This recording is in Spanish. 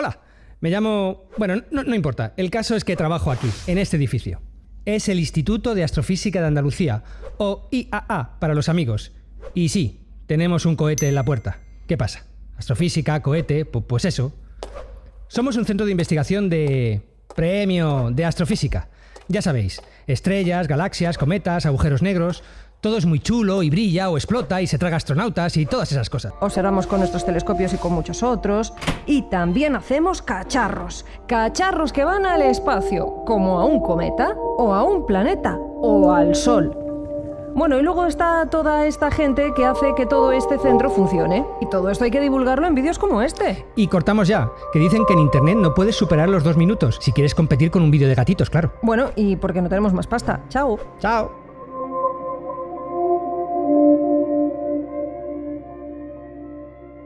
Hola, me llamo... Bueno, no, importa. El caso es que trabajo aquí, en este edificio. Es el Instituto de Astrofísica de Andalucía, o IAA para los amigos. Y sí, tenemos un cohete en la puerta. ¿Qué pasa? Astrofísica, cohete, pu- pues eso. Somos un centro de investigación de... Premio de astrofísica. Ya sabéis, estrellas, galaxias, cometas, agujeros negros... Todo es muy chulo y brilla o explota y se traga astronautas y todas esas cosas. Observamos con nuestros telescopios y con muchos otros. Y también hacemos cacharros. Cacharros que van al espacio, como a un cometa, o a un planeta, o al Sol. Bueno, y luego está toda esta gente que hace que todo este centro funcione. Y todo esto hay que divulgarlo en vídeos como este. Y cortamos ya, que dicen que en internet no puedes superar los dos minutos, si quieres competir con un vídeo de gatitos, claro. Bueno, y porque no tenemos más pasta. Chao. Chao.